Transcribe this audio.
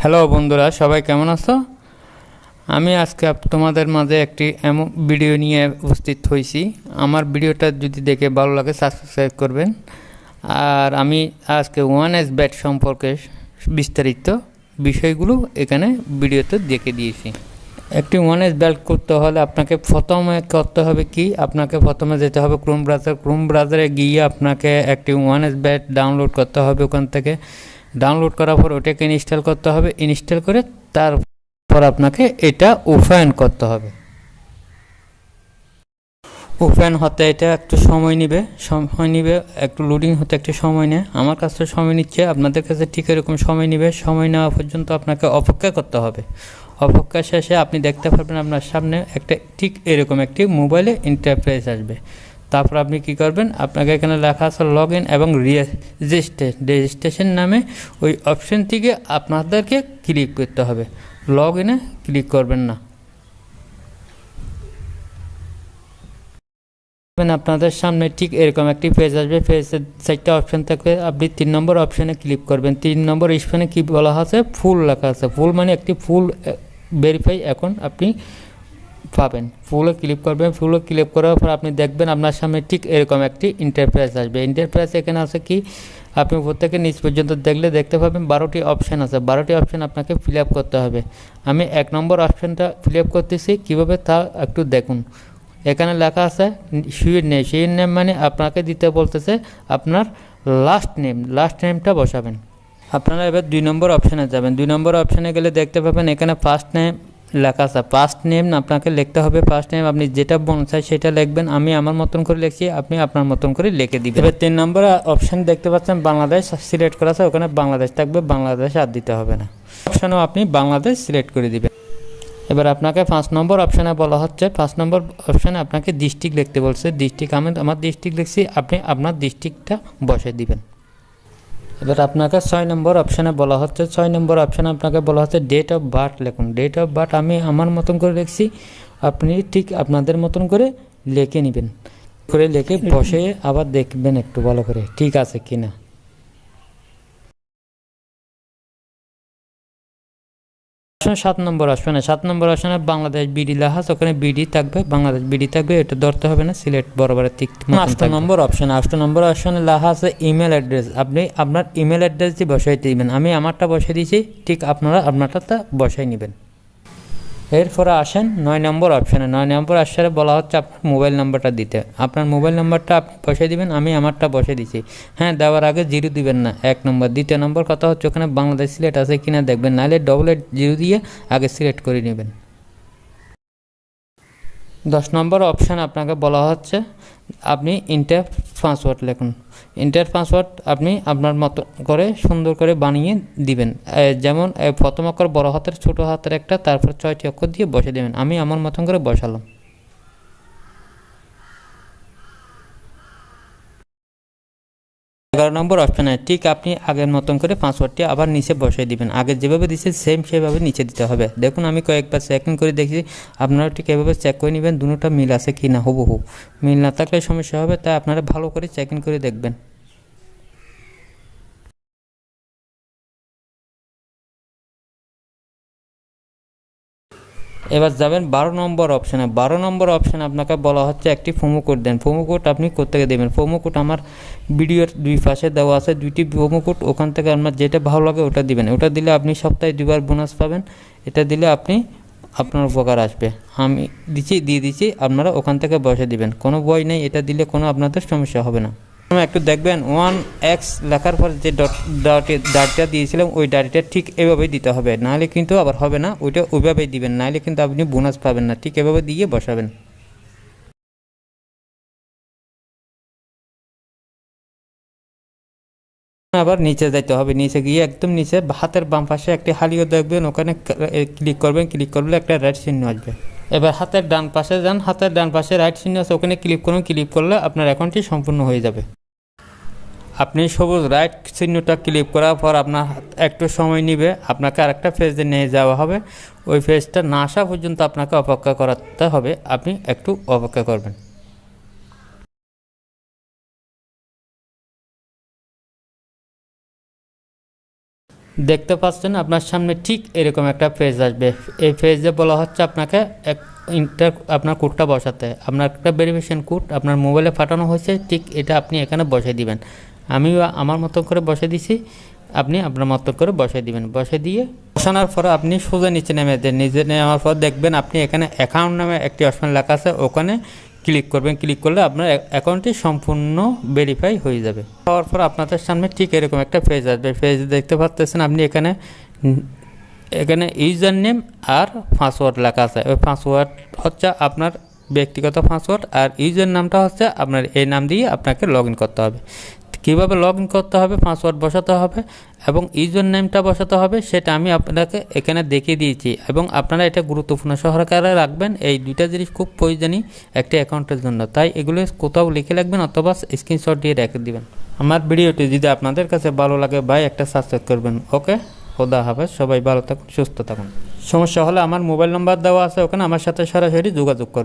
Hello বন্ধুরা, সবাই কেমন আছো? আমি আজকে তোমাদের মাঝে একটি এমন ভিডিও নিয়ে উপস্থিত হয়েছি। আমার ভিডিওটা যদি দেখে ভালো লাগে সাবস্ক্রাইব করবেন। আর আমি আজকে ওয়ান এস ব্যাট সম্পর্কে বিস্তারিত বিষয়গুলো এখানে ভিডিওতে দেখে দিয়েছি। একটি ওয়ান এস ব্যাট করতে হলে আপনাকে প্রথমে করতে হবে কি? আপনাকে প্রথমে যেতে হবে ক্রোম ব্রাউজার ক্রোম ব্রাউজারে গিয়ে আপনাকে একটি ওয়ান এস ব্যাট ডাউনলোড করতে হবে ওখান থেকে। ডাউনলোড করার পর ওটাকে ইনস্টল করতে হবে। ইনস্টল করে তারপর আপনাকে এটা ওপেন করতে হবে। ওপেন হতে এটা একটু সময় নেবে সময় নেবে, একটু লোডিং হতে একটু সময় নেয়। আমার কাছে সময় নিচ্ছে, আপনাদের কাছে ঠিক এরকম সময় নেবে, সময় নেওয়া পর্যন্ত আপনাকে অপেক্ষা করতে হবে। অপেক্ষা শেষে আপনি দেখতে পারবেন আপনার সামনে একটা ঠিক এরকম একটি মোবাইলে ইন্টারফেস আসবে। তারপর আপনি কি করবেন? আপনাকে এখানে লেখা আছে লগ ইন এবং রেজিস্ট্রেশন রেজিস্ট্রেশন নামে ওই অপশন থেকে আপনাদেরকে ক্লিক করতে হবে। লগ ইনে ক্লিক করবেন না। আপনাদের সামনে ঠিক এরকম একটি পেজ আসবে। পেজের চারটা অপশন থাকবে আপনি তিন নম্বর অপশনে ক্লিক করবেন। তিন নম্বর অপশনে কি বলা আছে? ফুল লেখা আছে। ফুল মানে একটি ফুল ভেরিফাই এখন আপনি পাবেন। ফুলে ক্লিক করবেন ফুলে ক্লিক করার পর আপনি দেখবেন আপনার সামনে ঠিক এরকম একটি ইন্টারপ্রাইজ আসবে। ইন্টারপ্রাইজ এখানে আছে কি? আপনি উপর থেকে নিচ পর্যন্ত দেখলে দেখতে পাবেন বারোটি অপশান আছে। বারোটি অপশান আপনাকে ফিল করতে হবে। আমি এক নম্বর অপশানটা ফিল করতেছি। কীভাবে? তা একটু দেখুন। এখানে লেখা আছে সুইট নেম সুইট নেম মানে আপনাকে দিতে বলতেছে আপনার লাস্ট নেম লাস্ট নেমটা বসাবেন। আপনারা এবার দুই নম্বর অপশানে যাবেন। দুই নম্বর অপশানে গেলে দেখতে পাবেন এখানে ফার্স্ট নেম লেখা আছে। ফার্স্ট নেম আপনাকে লিখতে হবে। ফার্স্ট নেম আপনি যেটা মন চাই সেটা লিখবেন। আমি আমার মতন করে লিখছি, আপনি আপনার মতন করে লিখে দিবেন। এবার তিন নম্বর অপশান দেখতে পাচ্ছেন, বাংলাদেশ সিলেক্ট করা আছে। ওখানে বাংলাদেশ থাকবে, বাংলাদেশ আর দিতে হবে না। অপশানেও আপনি বাংলাদেশ সিলেক্ট করে দিবেন। এবার আপনাকে পাঁচ নম্বর অপশানে বলা হচ্ছে। পাঁচ নম্বর অপশানে আপনাকে ডিস্ট্রিক্ট লিখতে বলছে। ডিস্ট্রিক্ট আমি আমার ডিস্ট্রিক্ট লিখছি, আপনি আপনার ডিস্ট্রিক্টটা বসে দিবেন। এবার আপনাকে ছয় নম্বর অপশানে বলা হচ্ছে, ছয় নম্বর অপশানে আপনাকে বলা হচ্ছে ডেট অফ বার্থ লিখুন। ডেট অফ বার্থ আমি আমার মতন করে লিখছি, আপনি ঠিক আপনাদের মতন করে লেখে নেবেন। করে লিখে বসে আবার দেখবেন একটু ভালো করে, ঠিক আছে কিনা। অপশন সাত নম্বর অপশনে সাত নম্বর অপশনে বাংলাদেশ বিডি লাহাজ ওখানে বিডি থাকবে বাংলাদেশ বিডি থাকবে এটা ধরতে হবে না সিলেট বরাবর ঠিক আষ্ট নম্বর অপশন আষ্ট নম্বর অপশনে লাহাজ ইমেল অ্যাড্রেস আপনি আপনার ইমেল অ্যাড্রেস দিয়ে বসাই দিবেন আমি আমারটা বসাই দিয়েছি ঠিক আপনারা আপনারটা বসাই নেবেন। এরপরে আসেন নয় নম্বর অপশানে নয় নম্বর অপশানে বলা হচ্ছে আপনার মোবাইল নাম্বারটা দিতে। আপনার মোবাইল নাম্বারটা আপনি বসে দিবেন, আমি আমারটা বসে দিছি। হ্যাঁ দেওয়ার আগে জিরো দিবেন না, এক নম্বর। দ্বিতীয় নম্বর কথা হচ্ছে ওখানে বাংলাদেশ সিলেক্ট আছে কিনা দেখবেন, নাহলে ডবল এইট জিরো দিয়ে আগে সিলেক্ট করে নেবেন। দশ নম্বর অপশান আপনাকে বলা হচ্ছে, আপনি ইন্টার পাসওয়ার্ড লেখুন। ইন্টার পাসওয়ার্ড আপনি আপনার মতো করে সুন্দর করে বানিয়ে দিবেন। যেমন প্রথম অক্ষর বড় হাতের ছোট হাতের একটা, তারপর ছয়টি অক্ষর দিয়ে বসে দেবেন। আমি আমার মতন করে বসালাম। এগারো নম্বর অপশানে ঠিক আপনি আগের মতন করে পাসওয়ার্ডটি আবার নিচে বসিয়ে দিবেন। আগে যেভাবে দিচ্ছে সেম সেভাবে নিচে দিতে হবে। দেখুন, আমি কয়েকবার চেকিং করে দেখি আপনারা ঠিক এভাবে চেক করে নেবেন, দুটোটা মিল আছে কি না হুবহু। মিল না থাকলে সমস্যা হবে, তাই আপনারা ভালো করে চেকিং করে দেখবেন। এবার যাবেন বারো নম্বর অপশানে বারো নম্বর অপশানে আপনাকে বলা হচ্ছে একটি প্রোমো কোড দেন। প্রোমো কোড আপনি কোথেকে দেবেন? প্রোমো কোড আমার ভিডিওর দুই পাশে দেওয়া আছে। দুইটি প্রোমো কোড ওখান থেকে আপনার যেটা ভালো লাগে ওটা দিবেন। ওটা দিলে আপনি সপ্তাহে দুবার বোনাস পাবেন। এটা দিলে আপনি আপনার উপকার আসবে। আমি দিচ্ছি, দিয়ে দিচ্ছি, আপনারা ওখান থেকে বসে দিবেন। কোনো বই নেই। এটা দিলে কোনো আপনাদের সমস্যা হবে না। একটু দেখবেন ওয়ান এক্স লেখার পর যে ডট ডট ডাটটা দিয়েছিলাম, ওই ডাটটা ঠিক এভাবেই দিতে হবে। নাহলে কিন্তু আবার হবে না, ওইটা ওইভাবেই দিবেন। নাহলে কিন্তু আপনি বোনাস পাবেন না, ঠিক এভাবে দিয়ে বসাবেন। আবার নিচে যাইতে হবে, নিচে গিয়ে একদম নিচে হাতের বাম পাশে একটি হালিও দেখবেন, ওখানে ক্লিক করবেন ক্লিক করলে একটা রাইট চিহ্ন আসবে। এবার হাতের ডান পাশে যান, হাতের ডান পাশে রাইট চিহ্ন আছে, ওখানে ক্লিক করুন ক্লিক করলে আপনার অ্যাকাউন্টটি সম্পূর্ণ হয়ে যাবে। আপনি সবুজ রাইট চিহ্নটা ক্লিক করার পর আপনার একটু সময় নেবে, আপনাকে আরেকটা ফেজে নিয়ে যাওয়া হবে। ওই ফেজটা না আসা পর্যন্ত আপনাকে অপেক্ষা করাতে হবে, আপনি একটু অপেক্ষা করবেন। দেখতে পাচ্ছেন, আপনার সামনে ঠিক এরকম একটা পেজ আসবে। এই পেজে বলা হচ্ছে আপনাকে এক ইন্টার আপনার কোডটা বসাতে। আপনার একটা ভেরিফিকেশন কোড আপনার মোবাইলে পাঠানো হয়েছে, ঠিক এটা আপনি এখানে বসে দিবেন। আমি আমার মতো করে বসে দিছি, আপনি আপনার মতো করে বসে দিবেন। বসে দিয়ে বসানোর পরে আপনি সোজা নিচে নেমে দেন। নিচে নেওয়ার পর দেখবেন আপনি এখানে অ্যাকাউন্ট নামে একটি অপশন লেখা আছে, ওখানে ক্লিক করবেন, ক্লিক করলে আপনার অ্যাকাউন্টটি সম্পূর্ণ ভেরিফাই হয়ে যাবে। হওয়ার পর আপনাদের সামনে ঠিক এরকম একটা পেজ আসবে। পেজ দেখতে পাচ্তেছেন আপনি এখানে এখানে ইউজার নেম আর পাসওয়ার্ড লেখা আছে। ওই পাসওয়ার্ড হচ্ছে আপনার ব্যক্তিগত পাসওয়ার্ড আর ইউজার নামটা হচ্ছে আপনার এই নাম দিয়ে আপনাকে লগ করতে হবে। কীভাবে লগ ইন করতে হবে পাসওয়ার্ড বসাতে হবে এবং ইউজার নেমটা বসাতে হবে, সেটা আমি আপনাকে এখানে দেখিয়ে দিয়েছি এবং আপনারা এটা গুরুত্বপূর্ণ সহকারে রাখবেন। এই দুইটা জিনিস খুব প্রয়োজনীয় একটি অ্যাকাউন্টের জন্য। তাই এগুলো কোথাও লিখে রাখবেন অথবা স্ক্রিনশট দিয়ে রেখে দিবেন। আমার ভিডিওটি যদি আপনাদের কাছে ভালো লাগে ভাই, একটা সাবস্ক্রাইব করবেন। ওকে? খোদা হাফেজ। সবাই ভালো থাকুন, সুস্থ থাকুন। সমস্যা হলে আমার মোবাইল নাম্বার দেওয়া আছে, ওখানে আমার সাথে সরাসরি যোগাযোগ করবেন।